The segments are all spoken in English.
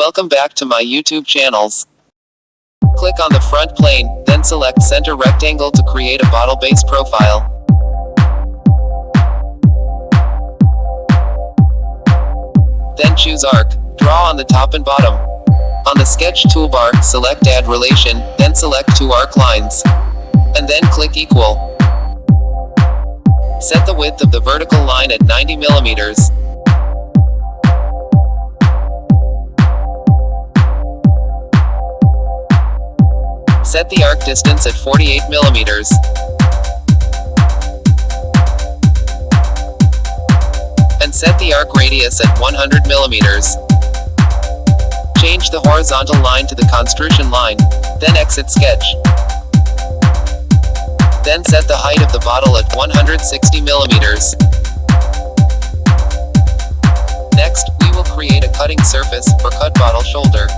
Welcome back to my YouTube channels. Click on the front plane, then select center rectangle to create a bottle base profile. Then choose arc. Draw on the top and bottom. On the sketch toolbar, select add relation, then select two arc lines. And then click equal. Set the width of the vertical line at 90 millimeters. Set the arc distance at 48 millimeters. And set the arc radius at 100 millimeters. Change the horizontal line to the construction line, then exit sketch. Then set the height of the bottle at 160 millimeters. Next, we will create a cutting surface for cut bottle shoulder.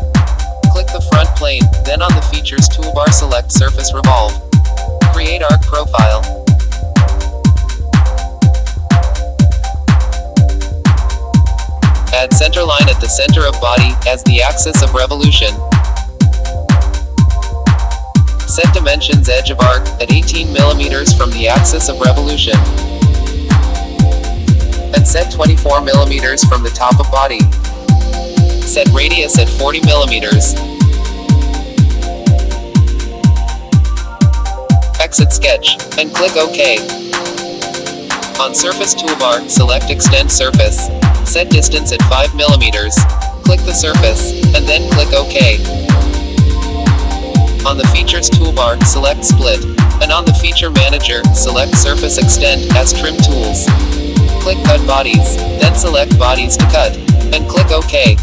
The front plane, then on the Features toolbar select Surface Revolve. Create Arc Profile. Add center line at the center of body, as the axis of revolution. Set dimensions edge of arc, at 18 mm from the axis of revolution. And set 24 mm from the top of body. Set radius at 40 millimeters. Exit sketch, and click OK. On Surface toolbar, select Extend Surface. Set distance at 5 millimeters. Click the surface, and then click OK. On the Features toolbar, select Split. And on the Feature Manager, select Surface Extend as Trim Tools. Click Cut Bodies, then select Bodies to cut, and click OK.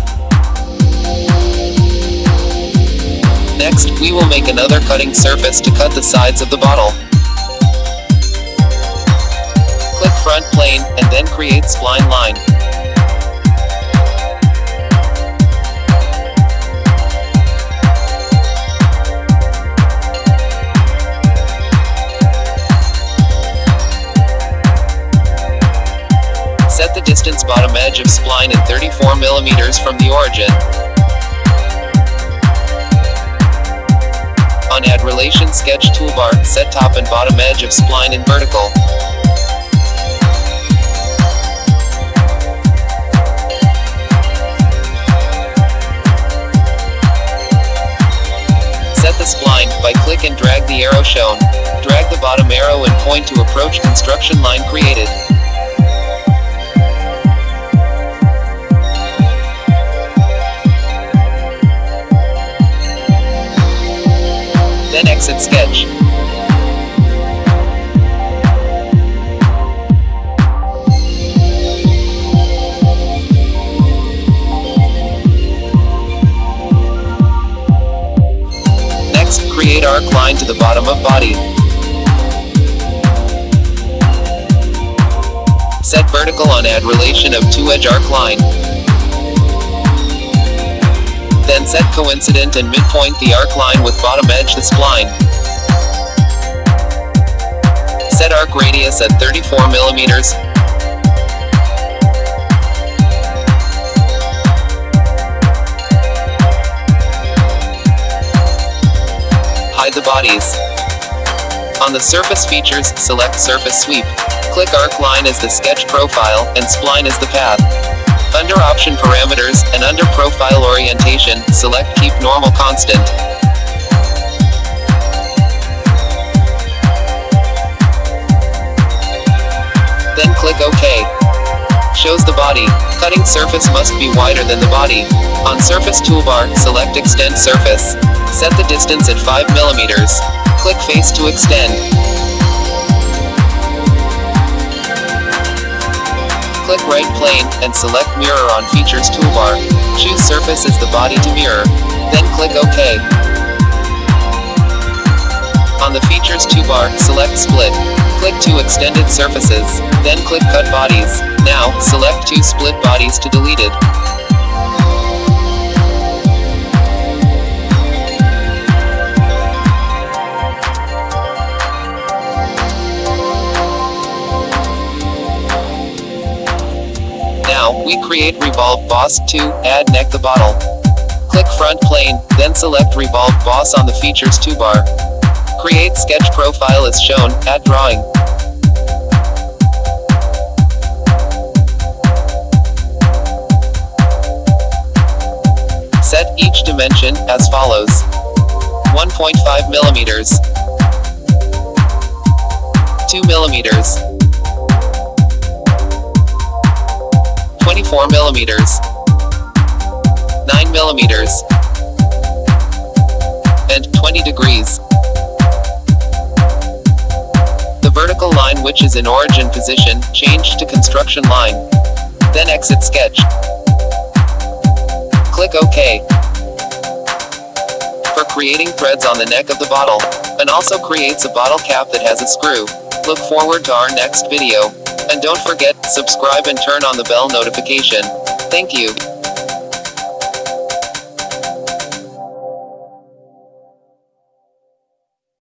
Next, we will make another cutting surface to cut the sides of the bottle. Click front plane, and then create spline line. Set the distance bottom edge of spline at 34 mm from the origin. On Add Relation Sketch toolbar, set top and bottom edge of spline in vertical. Set the spline, by click and drag the arrow shown. Drag the bottom arrow and point to approach construction line created. Exit sketch. Next, create arc line to the bottom of body. Set vertical on add relation of 2 edge arc line. Then set coincident and midpoint the arc line with bottom edge the spline. Set arc radius at 34 millimeters. Hide the bodies. On the surface features, select surface sweep. Click arc line as the sketch profile, and spline as the path. Under Option Parameters, and under Profile Orientation, select Keep Normal Constant. Then click OK. Shows the body. Cutting surface must be wider than the body. On Surface toolbar, select Extend Surface. Set the distance at 5 millimeters. Click Face to extend. Right plane, and select Mirror on Features toolbar. Choose Surface as the body to mirror. Then click OK. On the Features toolbar, select Split. Click to extended surfaces, then click Cut Bodies. Now, select two split bodies to delete Now, we create Revolve Boss 2, add neck the bottle. Click Front Plane, then select Revolve Boss on the Features toolbar. Create sketch profile as shown, add drawing. Set each dimension as follows. 1.5 millimeters, 2 millimeters, 24 millimeters, 9 millimeters, and 20 degrees. The vertical line which is in origin position, change to construction line. Then exit sketch. Click OK. For creating threads on the neck of the bottle, and also creates a bottle cap that has a screw. Look forward to our next video. And don't forget, subscribe and turn on the bell notification. Thank you.